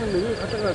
하는 메뉴를 갖다가